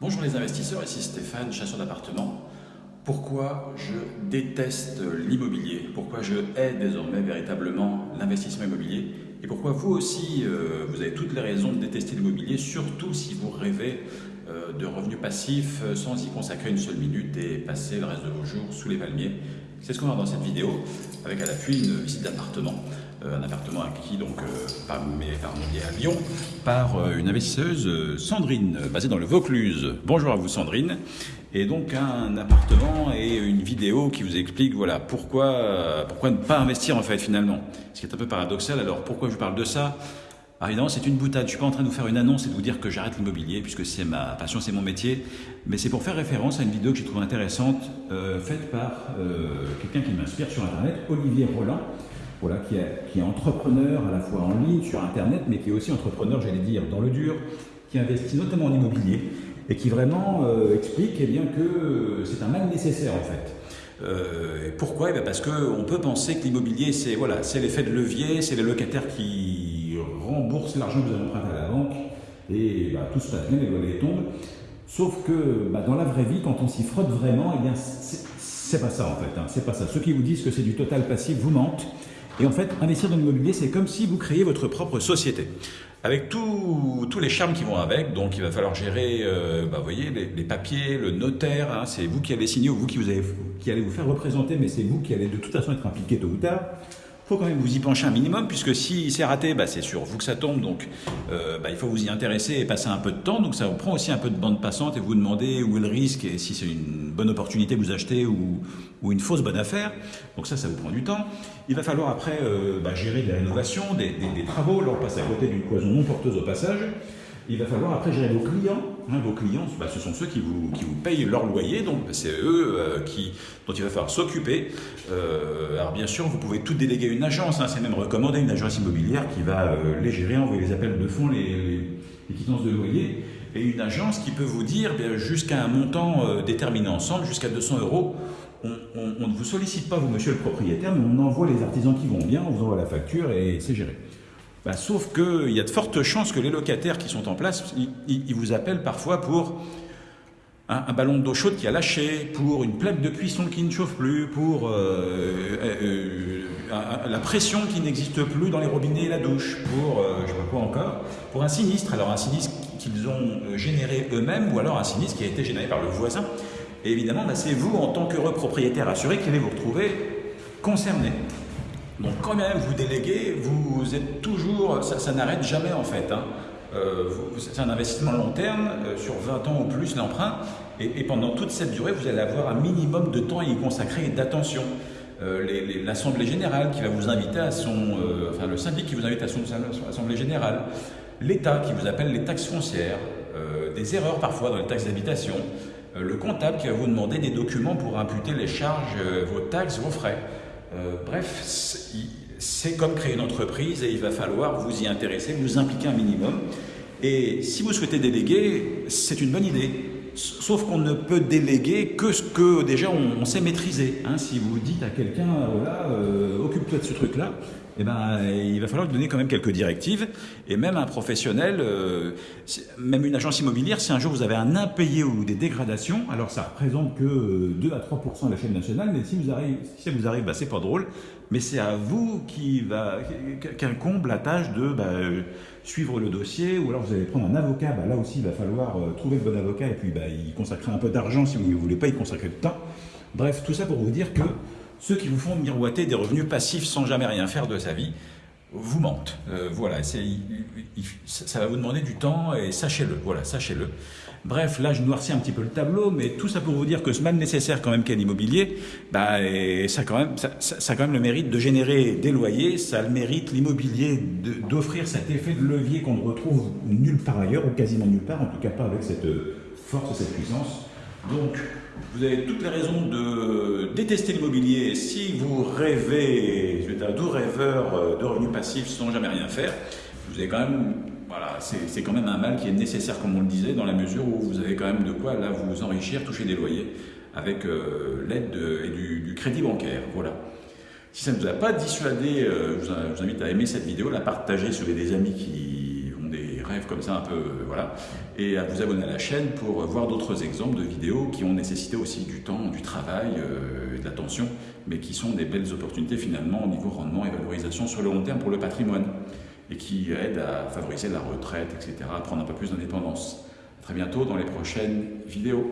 Bonjour les investisseurs, ici Stéphane, chasseur d'appartements. Pourquoi je déteste l'immobilier? Pourquoi je hais désormais véritablement l'investissement immobilier? Et pourquoi vous aussi, euh, vous avez toutes les raisons de détester l'immobilier, surtout si vous rêvez euh, de revenus passifs euh, sans y consacrer une seule minute et passer le reste de vos jours sous les palmiers? C'est ce qu'on va dans cette vidéo, avec à l'appui une visite d'appartement. un appartement acquis donc, par, par à Lyon par une investisseuse Sandrine, basée dans le Vaucluse. Bonjour à vous Sandrine et donc un appartement et une vidéo qui vous explique voilà pourquoi pourquoi ne pas investir en fait finalement. Ce qui est un peu paradoxal. Alors pourquoi je parle de ça? Alors évidemment, c'est une boutade. Je suis pas en train de vous faire une annonce et de vous dire que j'arrête l'immobilier, puisque c'est ma passion, c'est mon métier. Mais c'est pour faire référence à une vidéo que j'ai trouvée intéressante, euh, faite par euh, quelqu'un qui m'inspire sur Internet, Olivier Roland, voilà, qui est, entrepreneur à la fois en ligne, sur Internet, mais qui est aussi entrepreneur, j'allais dire, dans le dur, qui investit notamment en immobilier et qui vraiment euh, explique eh bien, que c'est un mal nécessaire en fait. Pourquoi? Eh Parce qu'on peut penser que l'immobilier, c'est voilà, l'effet de levier, c'est les locataires qui remboursent l'argent que vous avez emprunté à la banque, et bah, tout se passe bien, les loyers tombent. Sauf que bah, dans la vraie vie, quand on s'y frotte vraiment, eh bien, c'est pas ça en fait. Hein, c'est pas ça. Ceux qui vous disent que c'est du total passif vous mentent. Et en fait, investir dans l'immobilier, c'est comme si vous créiez votre propre société. Avec tous les charmes qui vont avec, donc il va falloir gérer, euh, bah, vous voyez, les, papiers, le notaire, hein, c'est vous qui allez signer ou vous qui, vous qui allez vous faire représenter, mais c'est vous qui allez de toute façon être impliqué tôt ou tard faut quand même vous y pencher un minimum, puisque si c'est raté, bah, c'est sur vous que ça tombe, donc euh, bah, il faut vous y intéresser et passer un peu de temps, donc ça vous prend aussi un peu de bande passante et vous demandez où est le risque et si c'est une bonne opportunité vous achetez ou, ou, une fausse bonne affaire, donc ça, ça vous prend du temps. Il va falloir après euh, bah, gérer des rénovations, des, des, des travaux, là on passe à côté d'une cloison non porteuse au passage, il va falloir après gérer vos clients. Hein, vos clients, bah, ce sont ceux qui vous, payent leur loyer, donc c'est eux euh, qui, dont il va falloir s'occuper. Euh, alors bien sûr, vous pouvez tout déléguer à une agence, hein, c'est même recommandé une agence immobilière qui va euh, les gérer, envoyer les appels de fonds, les, les, quittances de loyer, et une agence qui peut vous dire jusqu'à un montant déterminé ensemble, jusqu'à 200 euros, on, ne vous sollicite pas, vous, monsieur le propriétaire, mais on envoie les artisans qui vont bien, on vous envoie la facture et c'est géré. Bah, sauf qu'il y a de fortes chances que les locataires qui sont en place, ils, vous appellent parfois pour un, ballon d'eau chaude qui a lâché, pour une plaque de cuisson qui ne chauffe plus, pour euh, euh, euh, la pression qui n'existe plus dans les robinets et la douche, pour je sais quoi encore, pour un sinistre. Alors un sinistre qu'ils ont généré eux-mêmes ou alors un sinistre qui a été généré par le voisin. Et évidemment, bah, c'est vous, en tant qu'heureux propriétaire assuré, qui allez vous retrouver concerné. Donc quand même vous déléguez, vous êtes toujours, ça, n'arrête jamais en fait. Hein. Euh, c'est un investissement long terme, euh, sur 20 ans ou plus l'emprunt, et, pendant toute cette durée, vous allez avoir un minimum de temps à y consacrer et d'attention. Euh, l'Assemblée générale qui va vous inviter à son, enfin le syndic qui vous invite à son Assemblée générale, l'État qui vous appelle les taxes foncières, des erreurs parfois dans les taxes d'habitation, le comptable qui va vous demander des documents pour imputer les charges, vos taxes, vos frais. Euh, bref, c'est comme créer une entreprise et il va falloir vous y intéresser, vous impliquer un minimum. Et si vous souhaitez déléguer, c'est une bonne idée. Sauf qu'on ne peut déléguer que ce que déjà on, sait maîtriser. Hein. si vous dites à quelqu'un, voilà, euh, occupe-toi de ce truc-là, eh ben, il va falloir donner quand même quelques directives. Et même un professionnel, euh, même une agence immobilière, si un jour vous avez un impayé ou des dégradations, alors ça représente que 2 à 3% à l'échelle nationale, mais si, ça vous arrive, bah, c'est pas drôle. Mais c'est à vous qui va la tâche de bah, suivre le dossier, ou alors vous allez prendre un avocat. Bah, là aussi, il va falloir euh, trouver le bon avocat et puis bah, y consacrer un peu d'argent si vous ne voulez pas y consacrer de temps. Bref, tout ça pour vous dire que ceux qui vous font miroiter des revenus passifs sans jamais rien faire de sa vie, vous mentent. Euh, voilà, ça va vous demander du temps et sachez-le, voilà, sachez-le. Bref, là je noircis un petit peu le tableau, mais tout ça pour vous dire que ce mal nécessaire quand même qu'est l'immobilier, bah, ça, ça, ça, quand même le mérite de générer des loyers, ça a le mérite l'immobilier d'offrir cet effet de levier qu'on ne retrouve nulle part ailleurs, ou quasiment nulle part, en tout cas pas avec cette force et cette puissance. Donc, vous avez toutes les raisons de détester l'immobilier si vous rêvez, je vais être un doux rêveur euh, de revenus passifs sans jamais rien faire. Vous avez quand même, voilà, c'est quand même un mal qui est nécessaire, comme on le disait, dans la mesure où vous avez quand même de quoi là vous enrichir, toucher des loyers avec euh, l'aide du, du, crédit bancaire. Voilà. Si ça ne vous a pas dissuadé, euh, je, vous, invite à aimer cette vidéo, la partager vous avez des amis qui rêves comme ça un peu, euh, voilà, et à vous abonner à la chaîne pour voir d'autres exemples de vidéos qui ont nécessité aussi du temps, du travail, et de l'attention, mais qui sont des belles opportunités finalement au niveau rendement et valorisation sur le long terme pour le patrimoine et qui aident à favoriser la retraite, etc., à prendre un peu plus d'indépendance. Très bientôt dans les prochaines vidéos.